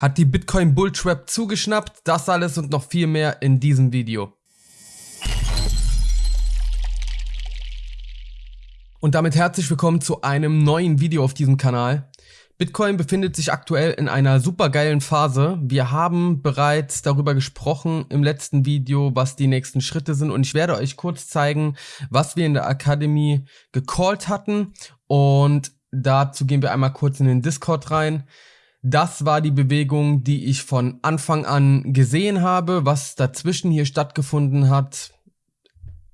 Hat die Bitcoin Bulltrap zugeschnappt? Das alles und noch viel mehr in diesem Video. Und damit herzlich willkommen zu einem neuen Video auf diesem Kanal. Bitcoin befindet sich aktuell in einer supergeilen Phase. Wir haben bereits darüber gesprochen im letzten Video, was die nächsten Schritte sind und ich werde euch kurz zeigen, was wir in der Academy gecallt hatten und dazu gehen wir einmal kurz in den Discord rein. Das war die Bewegung, die ich von Anfang an gesehen habe. Was dazwischen hier stattgefunden hat,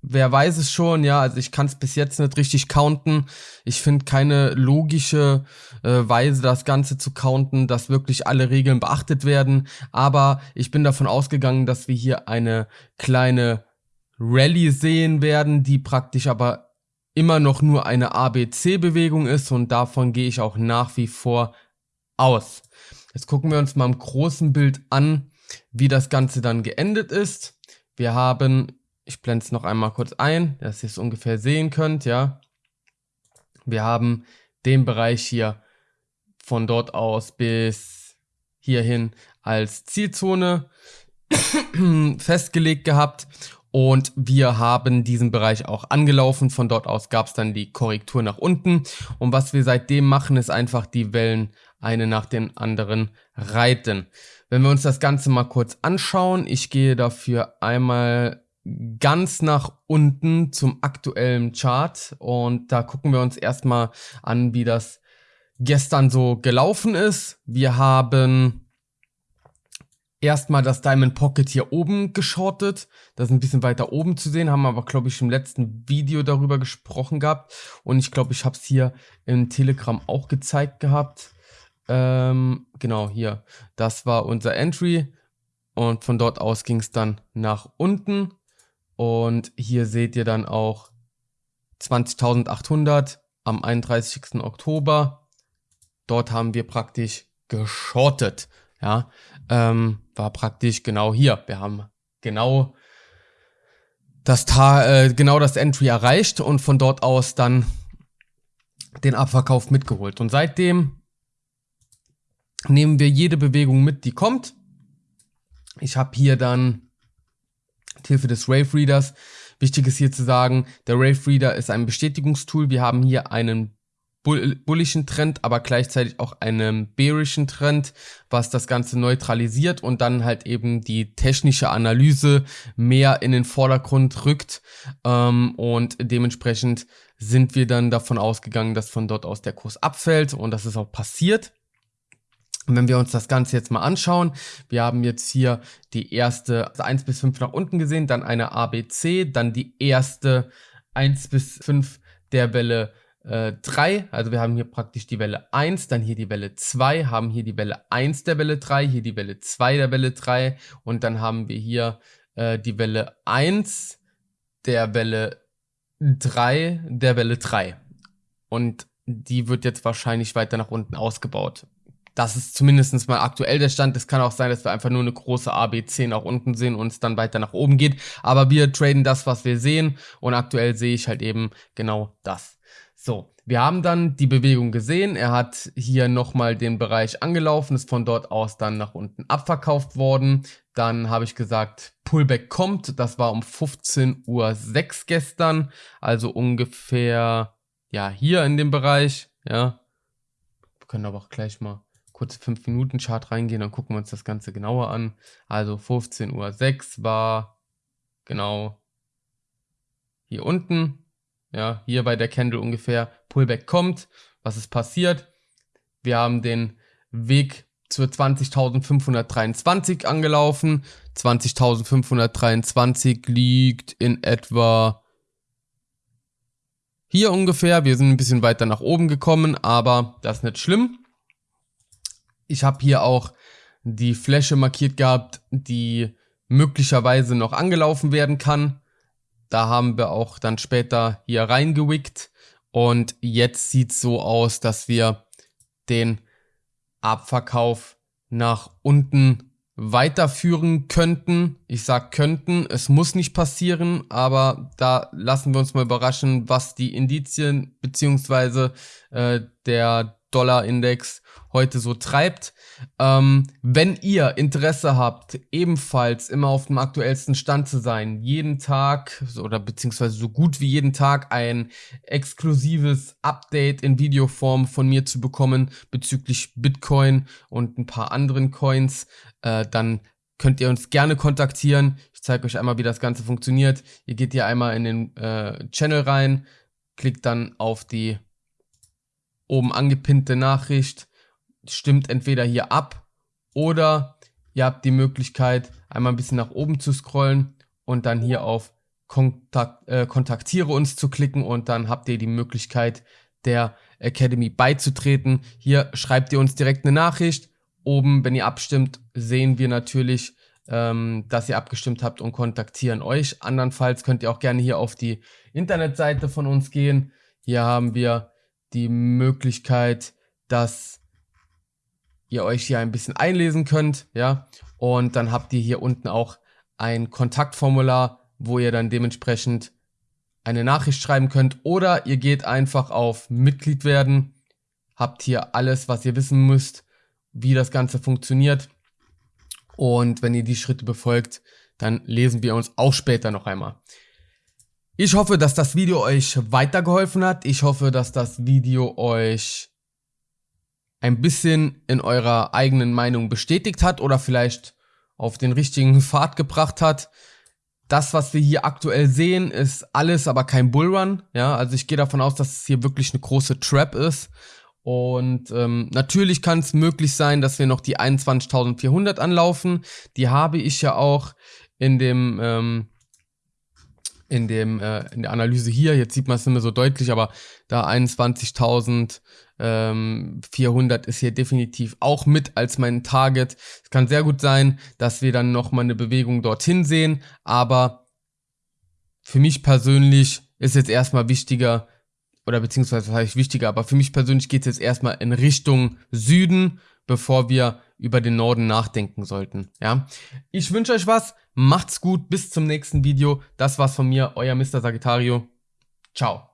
wer weiß es schon, ja, also ich kann es bis jetzt nicht richtig counten. Ich finde keine logische äh, Weise, das Ganze zu counten, dass wirklich alle Regeln beachtet werden. Aber ich bin davon ausgegangen, dass wir hier eine kleine Rallye sehen werden, die praktisch aber immer noch nur eine ABC-Bewegung ist und davon gehe ich auch nach wie vor aus. Jetzt gucken wir uns mal im großen Bild an, wie das Ganze dann geendet ist. Wir haben, ich blende es noch einmal kurz ein, dass ihr es ungefähr sehen könnt, ja. Wir haben den Bereich hier von dort aus bis hierhin als Zielzone festgelegt gehabt und wir haben diesen Bereich auch angelaufen. Von dort aus gab es dann die Korrektur nach unten. Und was wir seitdem machen, ist einfach die Wellen eine nach den anderen reiten. Wenn wir uns das Ganze mal kurz anschauen, ich gehe dafür einmal ganz nach unten zum aktuellen Chart und da gucken wir uns erstmal an, wie das gestern so gelaufen ist. Wir haben erstmal das Diamond Pocket hier oben geschortet. Das ist ein bisschen weiter oben zu sehen, haben aber, glaube ich, im letzten Video darüber gesprochen gehabt. Und ich glaube, ich habe es hier im Telegram auch gezeigt gehabt. Ähm, genau, hier. Das war unser Entry. Und von dort aus ging es dann nach unten. Und hier seht ihr dann auch 20.800 am 31. Oktober. Dort haben wir praktisch geschortet. Ja, ähm, war praktisch genau hier. Wir haben genau das, Ta äh, genau das Entry erreicht und von dort aus dann den Abverkauf mitgeholt. Und seitdem nehmen wir jede Bewegung mit, die kommt. Ich habe hier dann Hilfe des Rave Readers. Wichtig ist hier zu sagen, der Rave Reader ist ein Bestätigungstool. Wir haben hier einen bullischen Trend, aber gleichzeitig auch einem bearischen Trend, was das Ganze neutralisiert und dann halt eben die technische Analyse mehr in den Vordergrund rückt. Ähm, und dementsprechend sind wir dann davon ausgegangen, dass von dort aus der Kurs abfällt und das ist auch passiert. Wenn wir uns das Ganze jetzt mal anschauen, wir haben jetzt hier die erste also 1 bis 5 nach unten gesehen, dann eine ABC, dann die erste 1 bis 5 der Welle 3, äh, also wir haben hier praktisch die Welle 1, dann hier die Welle 2, haben hier die Welle 1 der Welle 3, hier die Welle 2 der Welle 3 und dann haben wir hier äh, die Welle 1 der Welle 3 der Welle 3 und die wird jetzt wahrscheinlich weiter nach unten ausgebaut. Das ist zumindest mal aktuell der Stand. Es kann auch sein, dass wir einfach nur eine große ABC nach unten sehen und es dann weiter nach oben geht. Aber wir traden das, was wir sehen. Und aktuell sehe ich halt eben genau das. So, wir haben dann die Bewegung gesehen. Er hat hier nochmal den Bereich angelaufen, ist von dort aus dann nach unten abverkauft worden. Dann habe ich gesagt, Pullback kommt. Das war um 15.06 Uhr gestern. Also ungefähr, ja, hier in dem Bereich. Ja, wir können aber auch gleich mal kurz 5 Minuten Chart reingehen, dann gucken wir uns das Ganze genauer an. Also 15.06 Uhr war genau hier unten ja, hier bei der Candle ungefähr, Pullback kommt. Was ist passiert? Wir haben den Weg zur 20.523 angelaufen. 20.523 liegt in etwa hier ungefähr. Wir sind ein bisschen weiter nach oben gekommen, aber das ist nicht schlimm. Ich habe hier auch die Fläche markiert gehabt, die möglicherweise noch angelaufen werden kann. Da haben wir auch dann später hier reingewickt. Und jetzt sieht es so aus, dass wir den Abverkauf nach unten weiterführen könnten. Ich sag könnten, es muss nicht passieren, aber da lassen wir uns mal überraschen, was die Indizien beziehungsweise äh, der Dollar-Index heute so treibt. Ähm, wenn ihr Interesse habt, ebenfalls immer auf dem aktuellsten Stand zu sein, jeden Tag oder beziehungsweise so gut wie jeden Tag ein exklusives Update in Videoform von mir zu bekommen bezüglich Bitcoin und ein paar anderen Coins, äh, dann könnt ihr uns gerne kontaktieren. Ich zeige euch einmal, wie das Ganze funktioniert. Ihr geht hier einmal in den äh, Channel rein, klickt dann auf die oben angepinnte Nachricht, stimmt entweder hier ab oder ihr habt die Möglichkeit, einmal ein bisschen nach oben zu scrollen und dann hier auf Kontakt, äh, Kontaktiere uns zu klicken und dann habt ihr die Möglichkeit, der Academy beizutreten. Hier schreibt ihr uns direkt eine Nachricht. Oben, wenn ihr abstimmt, sehen wir natürlich, ähm, dass ihr abgestimmt habt und kontaktieren euch. Andernfalls könnt ihr auch gerne hier auf die Internetseite von uns gehen. Hier haben wir die Möglichkeit, dass ihr euch hier ein bisschen einlesen könnt, ja, und dann habt ihr hier unten auch ein Kontaktformular, wo ihr dann dementsprechend eine Nachricht schreiben könnt. Oder ihr geht einfach auf Mitglied werden, habt hier alles, was ihr wissen müsst, wie das Ganze funktioniert. Und wenn ihr die Schritte befolgt, dann lesen wir uns auch später noch einmal. Ich hoffe, dass das Video euch weitergeholfen hat. Ich hoffe, dass das Video euch ein bisschen in eurer eigenen Meinung bestätigt hat oder vielleicht auf den richtigen Pfad gebracht hat. Das, was wir hier aktuell sehen, ist alles, aber kein Bullrun. Ja, also ich gehe davon aus, dass es hier wirklich eine große Trap ist. Und ähm, natürlich kann es möglich sein, dass wir noch die 21.400 anlaufen. Die habe ich ja auch in dem ähm, in dem äh, in der Analyse hier. Jetzt sieht man es nicht mehr so deutlich, aber da 21.400 ähm, ist hier definitiv auch mit als mein Target. Es kann sehr gut sein, dass wir dann noch mal eine Bewegung dorthin sehen, aber für mich persönlich ist jetzt erstmal wichtiger oder beziehungsweise was heißt wichtiger, aber für mich persönlich geht es jetzt erstmal in Richtung Süden, bevor wir über den Norden nachdenken sollten. Ja, ich wünsche euch was. Macht's gut, bis zum nächsten Video. Das war's von mir, euer Mr. Sagittario. Ciao.